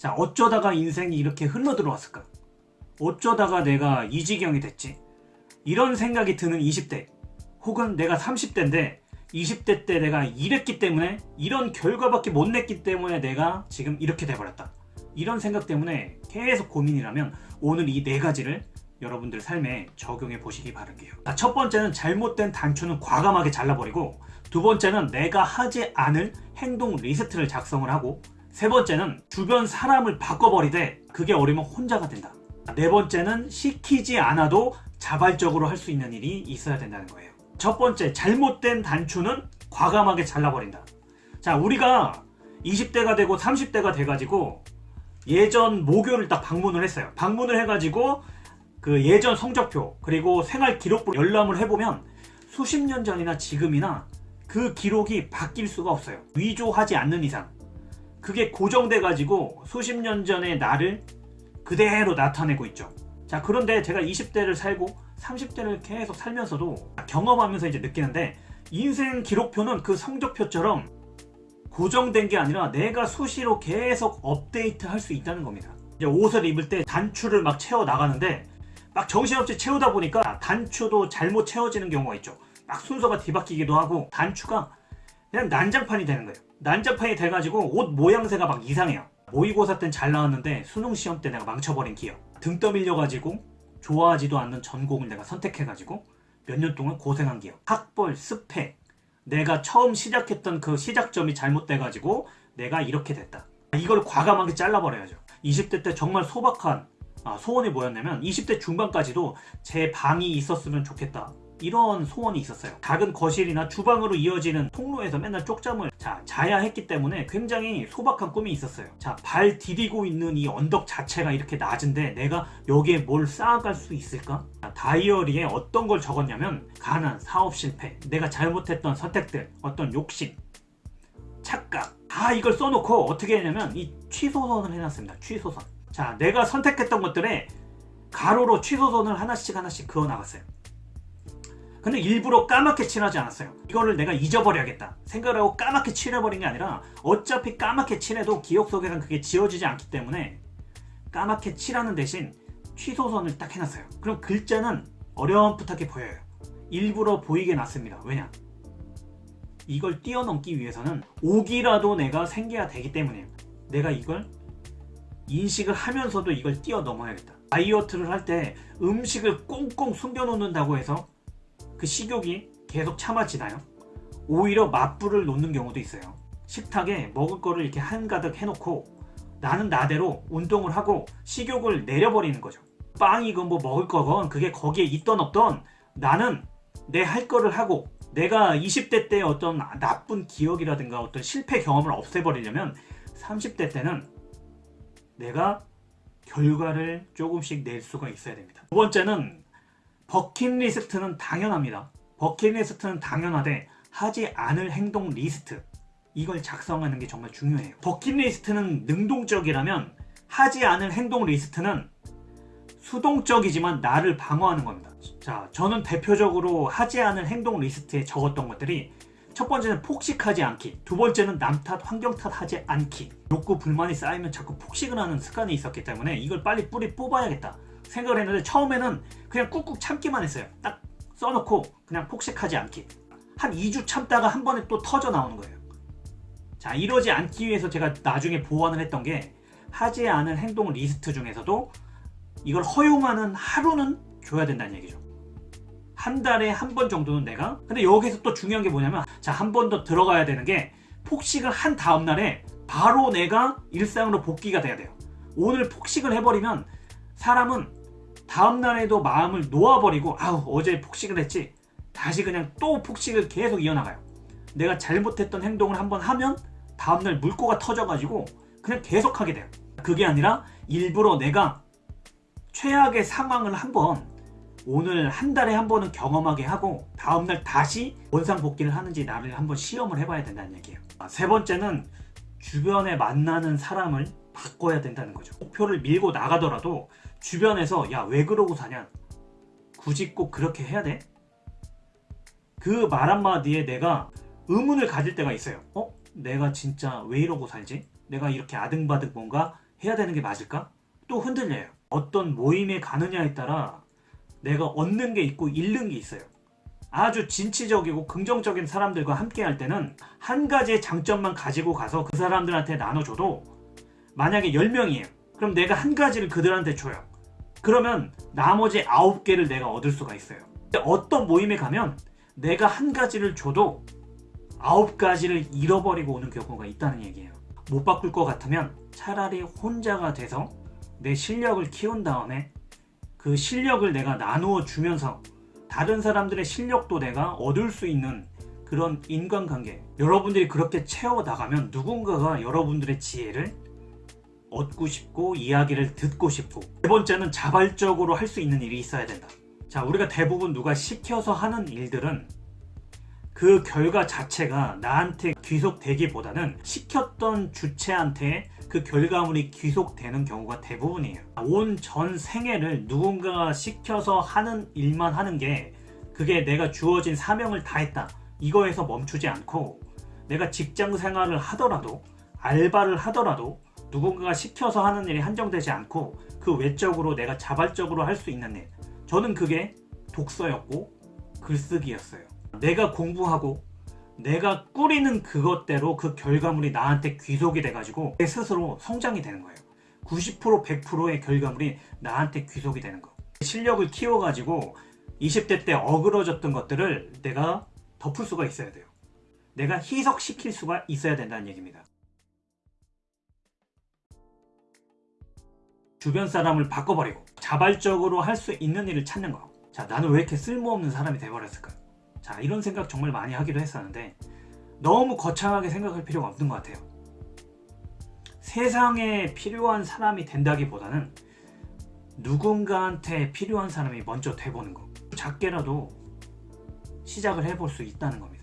자 어쩌다가 인생이 이렇게 흘러들어왔을까? 어쩌다가 내가 이 지경이 됐지? 이런 생각이 드는 20대 혹은 내가 30대인데 20대 때 내가 이랬기 때문에 이런 결과밖에 못 냈기 때문에 내가 지금 이렇게 돼버렸다. 이런 생각 때문에 계속 고민이라면 오늘 이 네 가지를 여러분들 삶에 적용해 보시기 바랄게요. 자, 첫 번째는 잘못된 단추는 과감하게 잘라버리고 두 번째는 내가 하지 않을 행동 리스트를 작성을 하고 세 번째는 주변 사람을 바꿔버리되 그게 어려면 혼자가 된다. 네 번째는 시키지 않아도 자발적으로 할 수 있는 일이 있어야 된다는 거예요. 첫 번째 잘못된 단추는 과감하게 잘라버린다. 자 우리가 20대가 되고 30대가 돼가지고 예전 모교를 딱 방문을 했어요. 방문을 해가지고 그 예전 성적표 그리고 생활 기록부 열람을 해보면 수십 년 전이나 지금이나 그 기록이 바뀔 수가 없어요. 위조하지 않는 이상 그게 고정돼 가지고 수십 년 전의 나를 그대로 나타내고 있죠. 자 그런데 제가 20대를 살고 30대를 계속 살면서도 경험하면서 이제 느끼는데 인생 기록표는 그 성적표처럼 고정된 게 아니라 내가 수시로 계속 업데이트 할 수 있다는 겁니다. 이제 옷을 입을 때 단추를 막 채워 나가는데 막 정신없이 채우다 보니까 단추도 잘못 채워지는 경우가 있죠. 막 순서가 뒤바뀌기도 하고 단추가 그냥 난장판이 되는 거예요. 난장판이 돼가지고 옷 모양새가 막 이상해요. 모의고사 땐 잘 나왔는데 수능 시험 때 내가 망쳐버린 기억. 등 떠밀려가지고 좋아하지도 않는 전공을 내가 선택해가지고 몇 년 동안 고생한 기억. 학벌, 스펙, 내가 처음 시작했던 그 시작점이 잘못돼가지고 내가 이렇게 됐다. 이걸 과감하게 잘라버려야죠. 20대 때 정말 소박한 아, 소원이 뭐였냐면 20대 중반까지도 제 방이 있었으면 좋겠다. 이런 소원이 있었어요. 작은 거실이나 주방으로 이어지는 통로에서 맨날 쪽잠을 자, 자야 했기 때문에 굉장히 소박한 꿈이 있었어요. 자, 발 디디고 있는 이 언덕 자체가 이렇게 낮은데 내가 여기에 뭘 쌓아갈 수 있을까? 자, 다이어리에 어떤 걸 적었냐면 가난, 사업 실패, 내가 잘못했던 선택들, 어떤 욕심, 착각 다 이걸 써놓고 어떻게 했냐면 이 취소선을 해놨습니다. 취소선. 자, 내가 선택했던 것들에 가로로 취소선을 하나씩 하나씩 그어 나갔어요. 근데 일부러 까맣게 칠하지 않았어요. 이거를 내가 잊어버려야겠다 생각을 하고 까맣게 칠해버린 게 아니라 어차피 까맣게 칠해도 기억 속에선 그게 지워지지 않기 때문에 까맣게 칠하는 대신 취소선을 딱 해놨어요. 그럼 글자는 어렴풋하게 보여요. 일부러 보이게 놨습니다. 왜냐? 이걸 뛰어넘기 위해서는 옥이라도 내가 생겨야 되기 때문이에요. 내가 이걸 인식을 하면서도 이걸 뛰어넘어야겠다. 다이어트를 할 때 음식을 꽁꽁 숨겨놓는다고 해서 그 식욕이 계속 참아지나요? 오히려 맞불을 놓는 경우도 있어요. 식탁에 먹을 거를 이렇게 한가득 해놓고 나는 나대로 운동을 하고 식욕을 내려버리는 거죠. 빵이건 뭐 먹을 거건 그게 거기에 있던 없던 나는 내 할 거를 하고 내가 20대 때 어떤 나쁜 기억이라든가 어떤 실패 경험을 없애버리려면 30대 때는 내가 결과를 조금씩 낼 수가 있어야 됩니다. 두 번째는 버킷리스트는 당연합니다. 버킷리스트는 당연하되 하지 않을 행동 리스트 이걸 작성하는 게 정말 중요해요. 버킷리스트는 능동적이라면 하지 않을 행동 리스트는 수동적이지만 나를 방어하는 겁니다. 자, 저는 대표적으로 하지 않을 행동 리스트에 적었던 것들이 첫 번째는 폭식하지 않기 두 번째는 남 탓, 환경 탓 하지 않기 욕구, 불만이 쌓이면 자꾸 폭식을 하는 습관이 있었기 때문에 이걸 빨리 뿌리 뽑아야겠다 생각을 했는데 처음에는 그냥 꾹꾹 참기만 했어요. 딱 써놓고 그냥 폭식하지 않기. 한 2주 참다가 한 번에 또 터져 나오는 거예요. 자 이러지 않기 위해서 제가 나중에 보완을 했던 게 하지 않은 행동 리스트 중에서도 이걸 허용하는 하루는 줘야 된다는 얘기죠. 한 달에 한 번 정도는 내가 근데 여기서 또 중요한 게 뭐냐면 자 한 번 더 들어가야 되는 게 폭식을 한 다음 날에 바로 내가 일상으로 복귀가 돼야 돼요. 오늘 폭식을 해버리면 사람은 다음날에도 마음을 놓아버리고 아우 어제 폭식을 했지. 다시 그냥 또 폭식을 계속 이어나가요. 내가 잘못했던 행동을 한번 하면 다음날 물꼬가 터져가지고 그냥 계속 하게 돼요. 그게 아니라 일부러 내가 최악의 상황을 한번 오늘 한 달에 한 번은 경험하게 하고 다음날 다시 원상복귀를 하는지 나를 한번 시험을 해봐야 된다는 얘기예요. 아, 세 번째는 주변에 만나는 사람을 바꿔야 된다는 거죠 목표를 밀고 나가더라도 주변에서 야 왜 그러고 사냐 굳이 꼭 그렇게 해야 돼? 그 말 한마디에 내가 의문을 가질 때가 있어요 어? 내가 진짜 왜 이러고 살지? 내가 이렇게 아등바등 뭔가 해야 되는 게 맞을까? 또 흔들려요. 어떤 모임에 가느냐에 따라 내가 얻는 게 있고 잃는 게 있어요. 아주 진취적이고 긍정적인 사람들과 함께 할 때는 한 가지의 장점만 가지고 가서 그 사람들한테 나눠줘도 만약에 10명이에요. 그럼 내가 한 가지를 그들한테 줘요. 그러면 나머지 9개를 내가 얻을 수가 있어요. 어떤 모임에 가면 내가 한 가지를 줘도 9가지를 잃어버리고 오는 경우가 있다는 얘기예요. 못 바꿀 것 같으면 차라리 혼자가 돼서 내 실력을 키운 다음에 그 실력을 내가 나누어 주면서 다른 사람들의 실력도 내가 얻을 수 있는 그런 인간관계 여러분들이 그렇게 채워 나가면 누군가가 여러분들의 지혜를 얻고 싶고 이야기를 듣고 싶고 세 번째는 자발적으로 할 수 있는 일이 있어야 된다 자 우리가 대부분 누가 시켜서 하는 일들은 그 결과 자체가 나한테 귀속되기보다는 시켰던 주체한테 그 결과물이 귀속되는 경우가 대부분이에요. 온 전 생애를 누군가가 시켜서 하는 일만 하는 게 그게 내가 주어진 사명을 다했다. 이거에서 멈추지 않고 내가 직장 생활을 하더라도 알바를 하더라도 누군가가 시켜서 하는 일이 한정되지 않고 그 외적으로 내가 자발적으로 할 수 있는 일. 저는 그게 독서였고 글쓰기였어요. 내가 공부하고 내가 꾸리는 그것대로 그 결과물이 나한테 귀속이 돼가지고 내 스스로 성장이 되는 거예요. 90% 100%의 결과물이 나한테 귀속이 되는 거. 실력을 키워가지고 20대 때 어그러졌던 것들을 내가 덮을 수가 있어야 돼요. 내가 희석시킬 수가 있어야 된다는 얘기입니다. 주변 사람을 바꿔버리고 자발적으로 할 수 있는 일을 찾는 거. 자, 나는 왜 이렇게 쓸모없는 사람이 돼버렸을까? 자, 이런 생각 정말 많이 하기도 했었는데 너무 거창하게 생각할 필요가 없는 것 같아요. 세상에 필요한 사람이 된다기보다는 누군가한테 필요한 사람이 먼저 돼보는 거. 작게라도 시작을 해볼 수 있다는 겁니다.